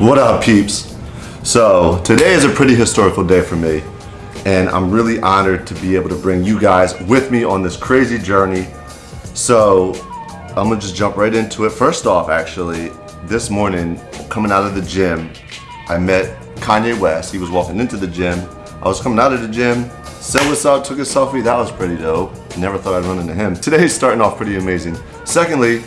What up, peeps? So, today is a pretty historical day for me, and I'm really honored to be able to bring you guys with me on this crazy journey. So, I'm gonna just jump right into it. First off, actually, this morning, coming out of the gym, I met Kanye West. He was walking into the gym. I was coming out of the gym, said what's up, took a selfie. That was pretty dope. Never thought I'd run into him. Today's starting off pretty amazing. Secondly,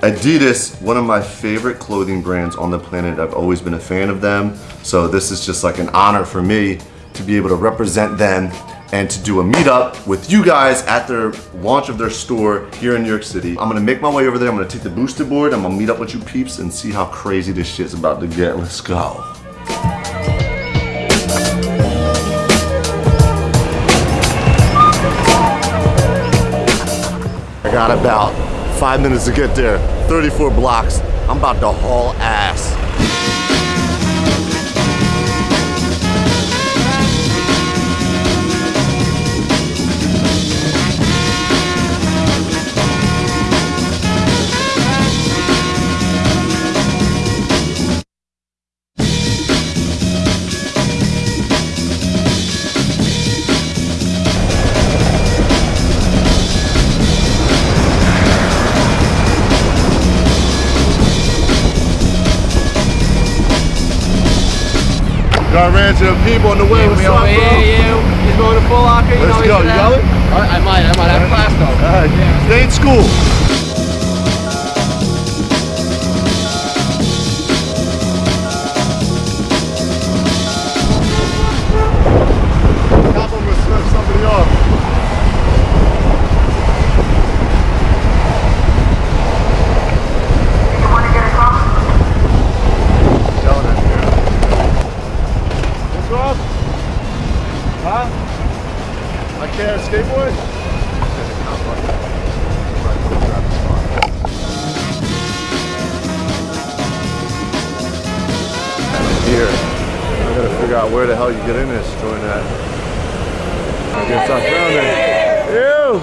Adidas, one of my favorite clothing brands on the planet. I've always been a fan of them. So this is just like an honor for me to be able to represent them and to do a meetup with you guys at their launch of their store here in New York City. I'm gonna make my way over there. I'm gonna take the Boosted board. I'm gonna meet up with you peeps and see how crazy this shit's about to get. Let's go. I got about five minutes to get there. 34 blocks. I'm about to haul ass. Got ran to the people on the way. What's we up, bro? here, you. He's going to Foot Locker. You Let's know go. You gonna- going? I, I might. I might have class though. All right. Stay in school. Huh? I can't skateboard? Here. I gotta figure out where the hell you get in this joint at. I guess I found it. Ew!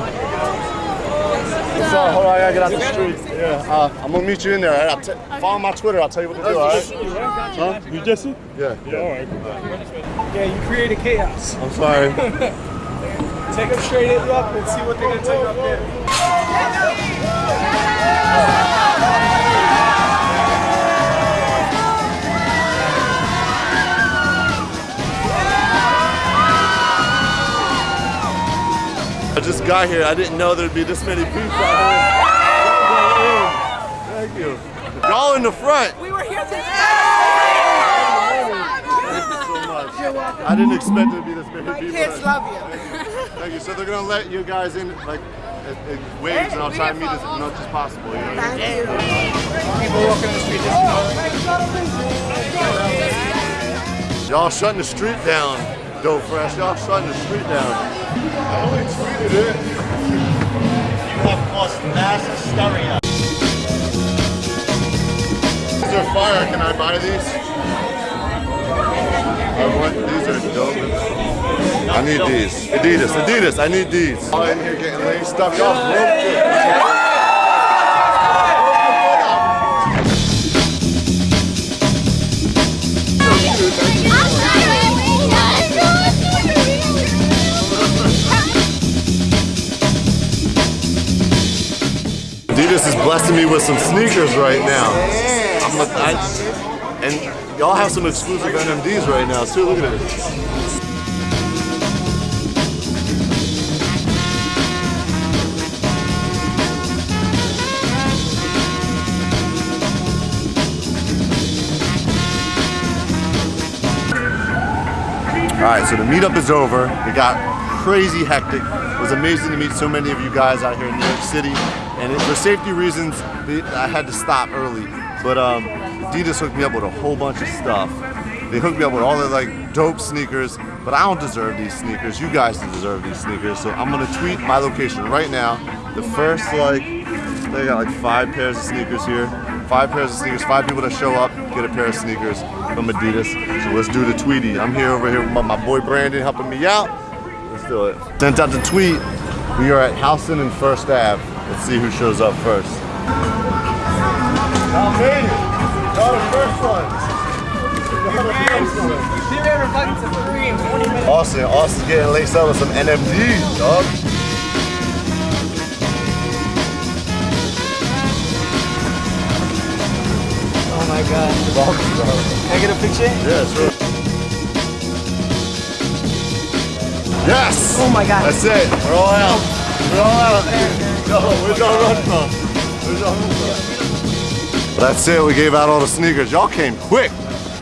What's up? Hold on, I gotta get out the street. Yeah, uh, I'm gonna meet you in there. I'll follow my Twitter, I'll tell you what to do, alright? Huh? You Jesse? Yeah, yeah. All right. Yeah, you created chaos. I'm sorry. Take them straight up and see what they're gonna take up there. I just got here. I didn't know there'd be this many people out here. Thank you. Y'all in the front. We were here since Thank you so much. I didn't expect it to be this many My people. kids love you. Thank you. So they're gonna let you guys in like in, in waves, and I'll try to meet as much as possible. You know? Thank you. People walking on the street. Just, Y'all shutting the street down, Dope Fresh. Y'all shutting the street down. I only tweeted it. You have caused mass hysteria. These are fire. Can I buy these? I want, these are dope. I need these. Adidas, Adidas, I need these. Y'all in here getting laced up. Y'all broke. Adidas is blessing me with some sneakers right now. I'm a, I, and y'all have some exclusive NMDs right now too. Look at this. All right, so the meetup is over. It got crazy hectic. It was amazing to meet so many of you guys out here in New York City. And it, for safety reasons, I had to stop early. But um, Adidas hooked me up with a whole bunch of stuff. They hooked me up with all the like dope sneakers, but I don't deserve these sneakers. You guys deserve these sneakers. So I'm gonna tweet my location right now. The first like, they got like five pairs of sneakers here. Five pairs of sneakers, five people that show up, get a pair of sneakers from Adidas. So let's do the tweety. I'm here over here with my, boy Brandon helping me out. Let's do it. Sent out the tweet. We are at Houston and First Ave. Let's see who shows up first. Y'all First ones. Zero to fucking Supreme. 20 minutes. Austin, getting laced up with some NMD, dog. Oh my god. Can I get a picture? Yeah, sure. Yes! Oh my god. That's it. We're all out. We're all out. Yo, where's y'all run from? Where's y'all run from? That's it. We gave out all the sneakers. Y'all came quick.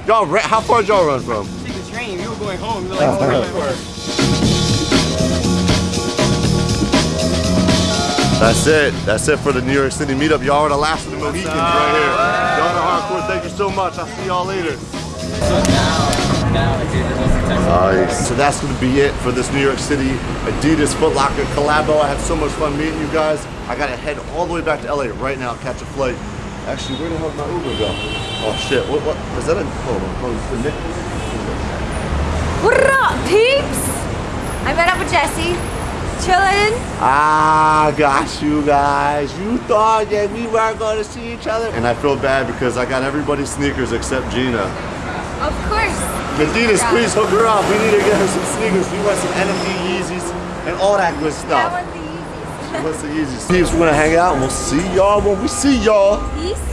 Y'all, how far did y'all run from? Take the train. You were going home. You were like, oh. That's it. That's it for the New York City meetup. Y'all are the last of the Mohicans right here. Y'all are hardcore. Thank you so much. I'll see y'all later. Nice. So that's going to be it for this New York City Adidas Foot Locker collabo. I had so much fun meeting you guys. I got to head all the way back to LA right now, catch a flight. Actually, where the hell did my Uber go? Oh shit! What? What? Is that a? Hold on. Hold on. The Nick- What up, peeps? I met up with Jesse. Chilling. Ah, got you guys. You thought that we weren't going to see each other, and I feel bad because I got everybody's sneakers except Gina. Of course. Adidas, please hook her up. We need to get her some sneakers. We want some NMD Yeezys and all that good stuff. easiest. What's the Yeezys? Peeps, we're gonna hang out and we'll see y'all when we see y'all. Peace.